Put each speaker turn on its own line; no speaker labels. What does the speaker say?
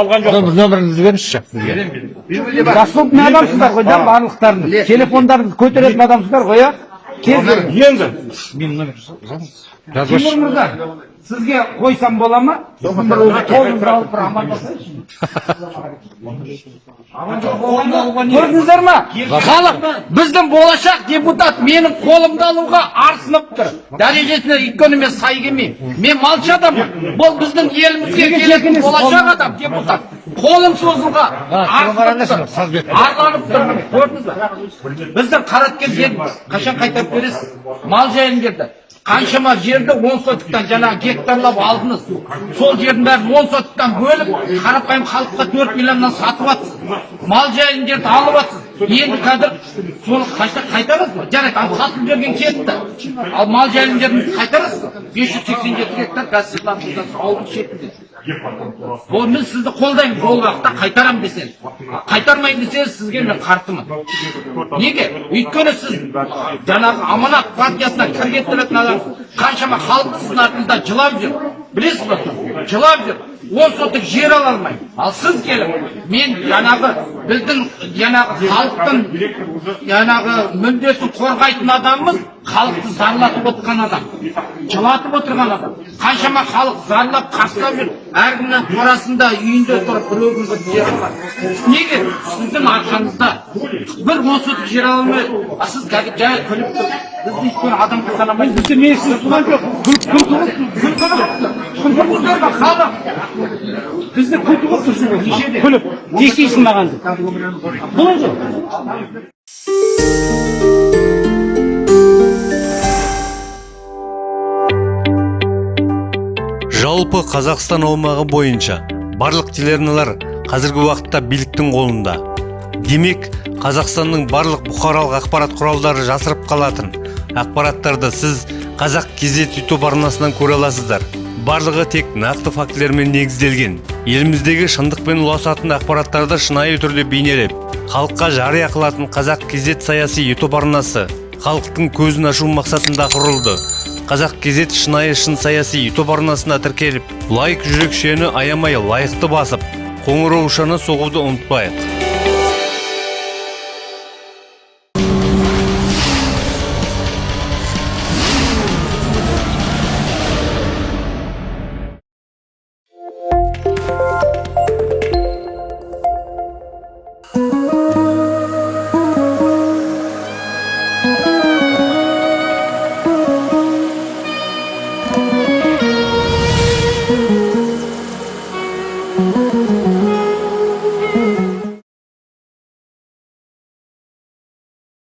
алған жоқ
Нөмір- нөміріңізді беріңізші бізге
доступный адамсыздар ғой да барлықтарыңыз телефондарыңызды көтеретін адамсыздар ғой иә
енді
менің номер жазыңыз
тимур мырза сізге қойсам бола ма? Қолыңызды алып бір көрдіңіздер ма халық біздің болашақ депутат менің қолымды алуға арсынып тұр. Дәрежесіне өйткені мен сай келмеймін. Мен малшы адаммын. Бұл біздің елімізге келетін болашақ адам депутат. Қолым созуға арланып тұр көрдіңіз ба біздің қараткен жеріміз қашан қайтарып бересіз? Мал жайын жерді қаншама жерді он сотықтан жаңағы гектарлап алдыңыз. Сол жердің бәрін он сотықтан бөліп қарапайым халыққа төрт миллионнан сатып жатсыз мал жайын жерді алып жатсыз енді қазір соны қайта қайтарасыз ба? Жарайды ал сатылып жерген кетті ал мал жайын жерін қайтарасыз ба? Бес жүз сексен жеті гектар қазір ауылдың шетінде. Ол мен сізді қолдаймын ол уақытта қайтарамын десеңіз. Қайтармаймын десеңіз сізге мен қарсымын. Неге? Өйткені сіз жаңағы аманат партиясына кір келтіретін адамсыз. Қаншама халық сіздің артыңызда жылап жүр. Білесіз ба жылап жүр. Он сотық жер ала алмайды ал сіз келіп мен жаңағы біздің жаңағы халықтың жаңағы мүддесін қорғайтын адаммыз халықты зарлатып отырған адам жылатып отырған адам қаншама халық зарлап қарсылап жүр әркімнің қорасында үйінде тұрып бір жері бар неге сіздің арқаңызда бір он сотық жер ала алмайды а сіз қазір жай күліп тұр бізді бізді мен сіз туған жоқ халық бізді тұрсың күліп тиісесің маған
жалпы қазақстан аумағы бойынша барлық телеарналар қазіргі уақытта биліктің қолында. Демек қазақстанның барлық бұқаралық ақпарат құралдары жасырып қалатын ақпараттарды сіз қазақ кезет ютуб арнасынан көре аласыздар. Барлығы тек нақты фактілермен негізделген. Еліміздегі шындықпен ұласатын ақпараттарды шынайы түрде бейнелеп халыққа жария қылатын қазақ кезет саяси ютуб арнасы халықтың көзін ашу мақсатында құрылды. Қазақ кезет шынайы шын саяси ютуб арнасына тіркеліп лайк жүрекшені аямай лайықты басып қоңыраушаны соғуды ұмытпайық.